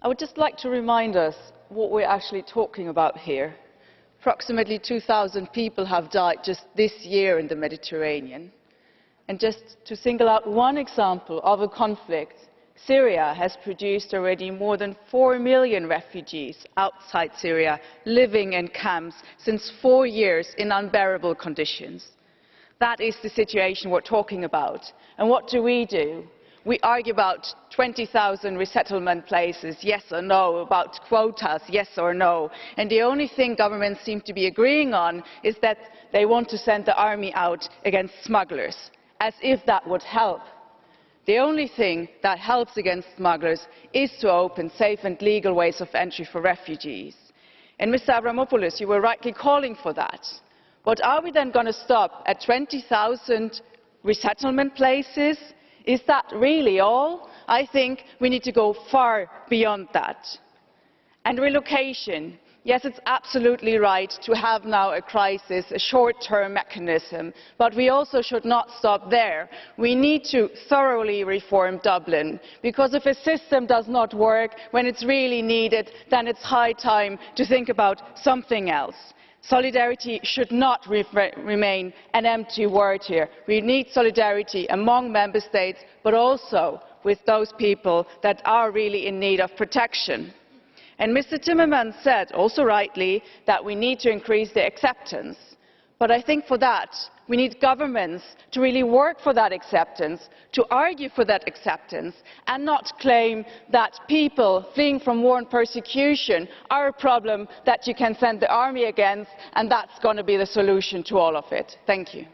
I would just like to remind us what we're actually talking about here. Approximately 2,000 people have died just this year in the Mediterranean. And just to single out one example of a conflict, Syria has produced already more than 4 million refugees outside Syria living in camps since four years in unbearable conditions. That is the situation we're talking about. And what do we do? We argue about 20,000 resettlement places, yes or no, about quotas, yes or no. And the only thing governments seem to be agreeing on is that they want to send the army out against smugglers, as if that would help. The only thing that helps against smugglers is to open safe and legal ways of entry for refugees. And Mr Avramopoulos, you were rightly calling for that. But are we then going to stop at 20,000 resettlement places? Is that really all? I think we need to go far beyond that. And relocation. Yes, it's absolutely right to have now a crisis, a short-term mechanism, but we also should not stop there. We need to thoroughly reform Dublin, because if a system does not work when it's really needed, then it's high time to think about something else. Solidarity should not re remain an empty word here. We need solidarity among member states, but also with those people that are really in need of protection. And Mr Timmermans said, also rightly, that we need to increase the acceptance. But I think for that, we need governments to really work for that acceptance, to argue for that acceptance, and not claim that people fleeing from war and persecution are a problem that you can send the army against, and that's going to be the solution to all of it. Thank you.